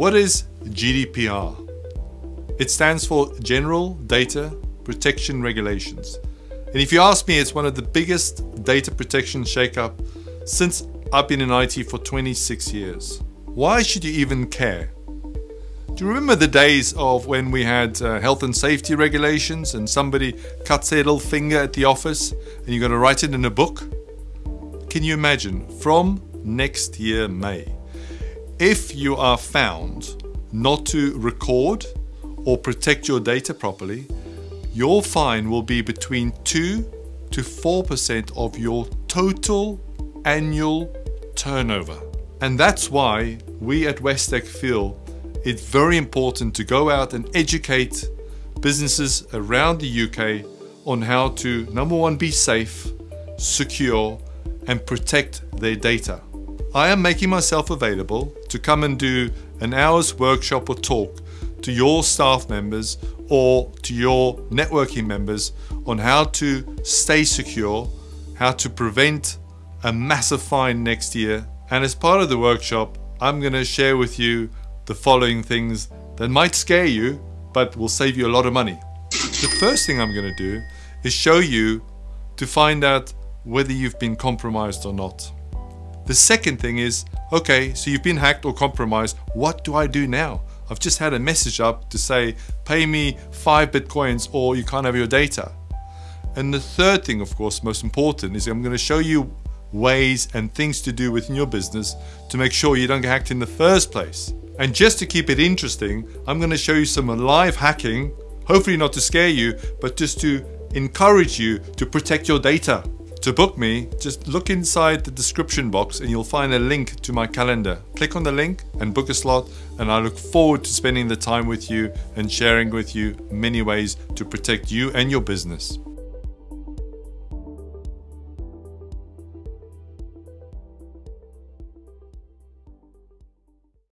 What is GDPR? It stands for General Data Protection Regulations. And if you ask me, it's one of the biggest data protection shakeup since I've been in IT for 26 years. Why should you even care? Do you remember the days of when we had uh, health and safety regulations and somebody cuts their little finger at the office and you're going to write it in a book? Can you imagine from next year, May, if you are found not to record or protect your data properly, your fine will be between 2 to 4% of your total annual turnover. And that's why we at Westec feel it's very important to go out and educate businesses around the UK on how to, number one, be safe, secure, and protect their data. I am making myself available to come and do an hour's workshop or talk to your staff members or to your networking members on how to stay secure, how to prevent a massive fine next year. And as part of the workshop, I'm going to share with you the following things that might scare you, but will save you a lot of money. The first thing I'm going to do is show you to find out whether you've been compromised or not. The second thing is, okay, so you've been hacked or compromised, what do I do now? I've just had a message up to say, pay me five Bitcoins or you can't have your data. And the third thing, of course, most important, is I'm going to show you ways and things to do within your business to make sure you don't get hacked in the first place. And just to keep it interesting, I'm going to show you some live hacking, hopefully not to scare you, but just to encourage you to protect your data. To book me, just look inside the description box and you'll find a link to my calendar. Click on the link and book a slot and I look forward to spending the time with you and sharing with you many ways to protect you and your business.